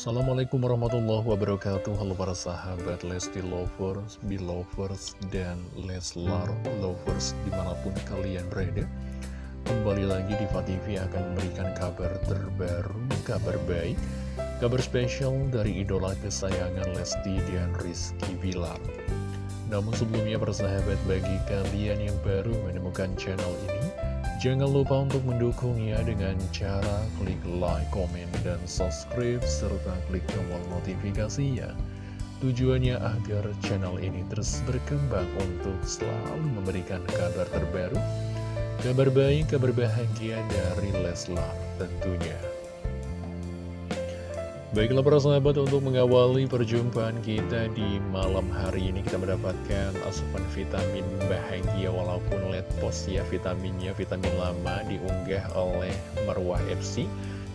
Assalamualaikum warahmatullahi wabarakatuh. Halo para sahabat Lesti Lovers, Belovers, dan Leslar Lovers di mana pun kalian berada. Kembali lagi di TV akan memberikan kabar terbaru, kabar baik Kabar spesial dari idola kesayangan Lesti dan Rizky Bilar. Namun sebelumnya para sahabat bagi kalian yang baru menemukan channel ini Jangan lupa untuk mendukungnya dengan cara klik like, komen, dan subscribe, serta klik tombol notifikasinya. Tujuannya agar channel ini terus berkembang untuk selalu memberikan kabar terbaru, kabar baik, kabar bahagia dari Leslar tentunya. Baiklah para sahabat untuk mengawali perjumpaan kita di malam hari ini kita mendapatkan asupan vitamin bahagia walaupun let post ya vitaminnya vitamin lama diunggah oleh Marwah FC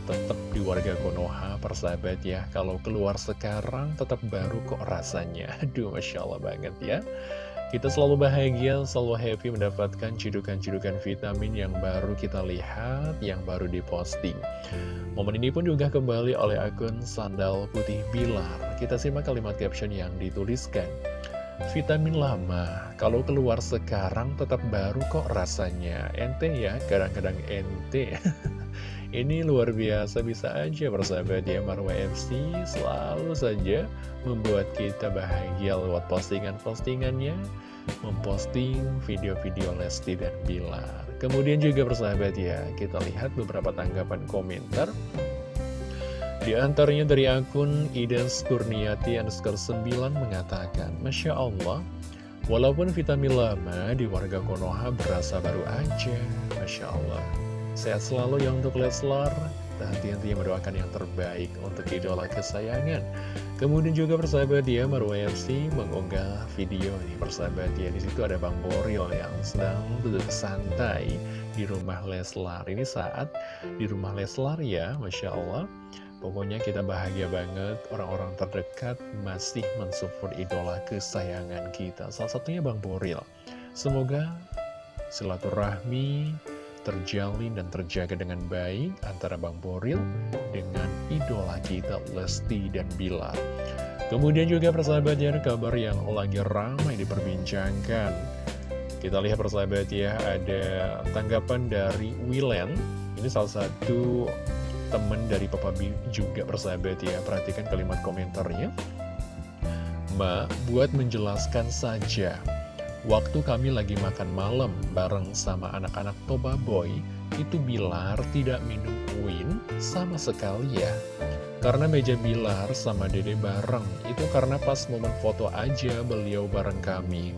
tetap di warga Konoha persahabat ya. Kalau keluar sekarang tetap baru kok rasanya. Aduh Masya Allah banget ya kita selalu bahagia, selalu happy mendapatkan cidukan-cidukan vitamin yang baru kita lihat, yang baru diposting. Momen ini pun juga kembali oleh akun Sandal Putih Bilar. Kita simak kalimat caption yang dituliskan. Vitamin lama, kalau keluar sekarang tetap baru kok rasanya. Ente ya, kadang-kadang ente. Ini luar biasa, bisa aja persahabat ya Marwa FC selalu saja membuat kita bahagia lewat postingan-postingannya, memposting video-video Lesti dan Bilar. Kemudian juga persahabat ya, kita lihat beberapa tanggapan komentar. Di antaranya dari akun Idens Kurniati underscore 9 mengatakan, Masya Allah, walaupun vitamin lama di warga Konoha berasa baru aja, Masya Allah. Sehat selalu ya untuk Leslar dan hati-hatinya mendoakan yang terbaik untuk idola kesayangan. Kemudian juga persahabat dia Marwa FC mengunggah video nih persahabat dia di situ ada Bang Boril yang sedang duduk santai di rumah Leslar. Ini saat di rumah Leslar ya, masya Allah. Pokoknya kita bahagia banget orang-orang terdekat masih mensupport idola kesayangan kita. Salah satunya Bang Boril. Semoga silaturahmi terjalin dan terjaga dengan baik antara Bang Boril dengan idola kita Lesti dan Bilar. Kemudian juga persahabat ya, kabar yang lagi ramai diperbincangkan. Kita lihat persahabat ya, ada tanggapan dari Wilen. Ini salah satu teman dari Papa B juga persahabat ya. Perhatikan kalimat komentarnya. Ma, buat menjelaskan saja, Waktu kami lagi makan malam bareng sama anak-anak Toba Boy, itu Bilar tidak minum win sama sekali ya. Karena meja Bilar sama Dede bareng, itu karena pas momen foto aja beliau bareng kami.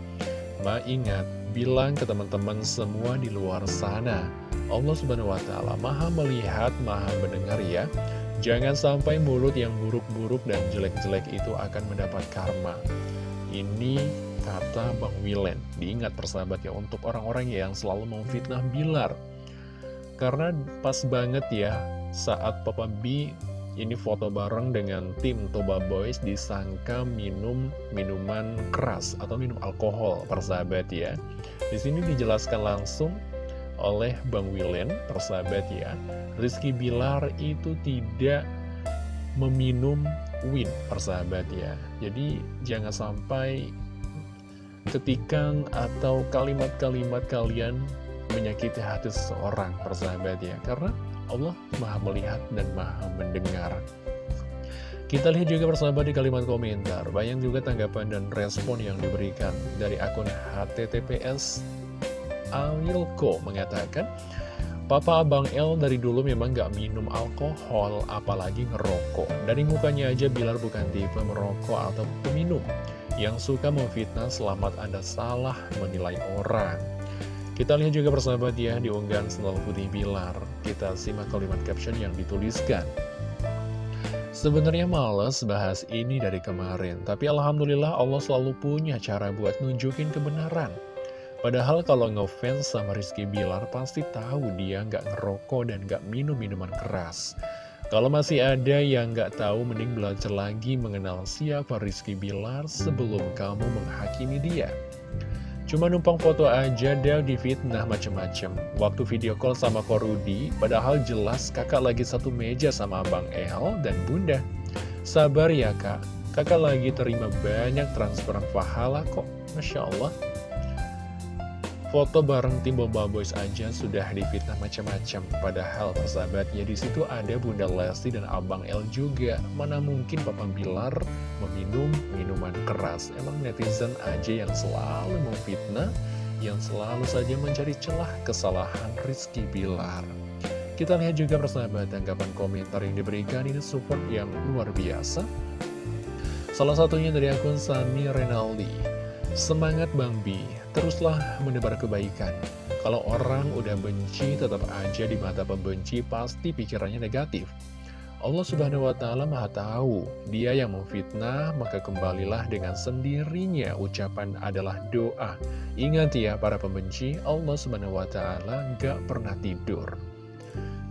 Ma ingat, bilang ke teman-teman semua di luar sana, Allah subhanahu wa ta'ala maha melihat, maha mendengar ya. Jangan sampai mulut yang buruk-buruk dan jelek-jelek itu akan mendapat karma. Ini kata Bang Wilen. Diingat persahabat ya untuk orang-orang yang selalu mau fitnah Bilar. Karena pas banget ya saat Papa B ini foto bareng dengan tim Toba Boys disangka minum minuman keras atau minum alkohol persahabat ya. Di sini dijelaskan langsung oleh Bang Wilen persahabat ya. Rizky Bilar itu tidak meminum win persahabat ya. Jadi jangan sampai ketikan atau kalimat-kalimat kalian menyakiti hati seseorang persahabat ya karena Allah maha melihat dan maha mendengar. Kita lihat juga persahabat di kalimat komentar. Banyak juga tanggapan dan respon yang diberikan dari akun HTTPS Alilko mengatakan Papa Abang L dari dulu memang gak minum alkohol, apalagi ngerokok. Dari mukanya aja Bilar bukan tipe merokok atau peminum yang suka memfitnah selamat Anda salah menilai orang. Kita lihat juga persahabat ya di unggahan Putih Bilar. Kita simak kalimat caption yang dituliskan. Sebenarnya males bahas ini dari kemarin, tapi Alhamdulillah Allah selalu punya cara buat nunjukin kebenaran. Padahal kalau ngefans sama Rizky Bilar pasti tahu dia nggak ngerokok dan nggak minum minuman keras. Kalau masih ada yang nggak tahu, mending belajar lagi mengenal siapa Rizky Bilar sebelum kamu menghakimi dia. Cuma numpang foto aja dia difitnah macem-macem. Waktu video call sama Korudi, padahal jelas kakak lagi satu meja sama Abang El dan Bunda. Sabar ya kak, kakak lagi terima banyak transferan pahala kok, Masya Allah. Foto bareng tim Bomba Boys aja sudah dipitnah macam-macam. Padahal persahabatnya di situ ada Bunda Lesti dan Abang L juga. Mana mungkin Papa Bilar meminum minuman keras. Emang netizen aja yang selalu memfitnah, yang selalu saja mencari celah kesalahan Rizky Bilar. Kita lihat juga persahabat tanggapan komentar yang diberikan ini support yang luar biasa. Salah satunya dari akun Sami Renaldi. Semangat Bang Bi, teruslah menebar kebaikan. Kalau orang udah benci, tetap aja di mata pembenci pasti pikirannya negatif. Allah subhanahu wa ta'ala maha tahu, dia yang memfitnah, maka kembalilah dengan sendirinya. Ucapan adalah doa. Ingat ya para pembenci, Allah subhanahu wa ta'ala gak pernah tidur.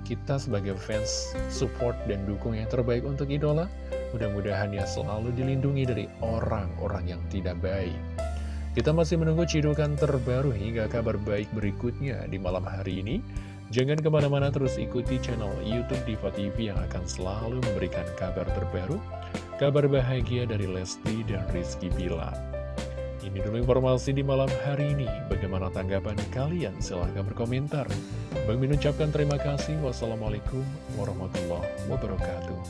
Kita sebagai fans, support dan dukung yang terbaik untuk idola, mudah-mudahan ya selalu dilindungi dari orang-orang yang tidak baik. Kita masih menunggu cidukan terbaru hingga kabar baik berikutnya di malam hari ini. Jangan ke mana-mana terus ikuti channel Youtube Diva TV yang akan selalu memberikan kabar terbaru, kabar bahagia dari Lesti dan Rizky Bila. Ini dulu informasi di malam hari ini. Bagaimana tanggapan kalian? Silahkan berkomentar. Bang Min ucapkan terima kasih. Wassalamualaikum warahmatullahi wabarakatuh.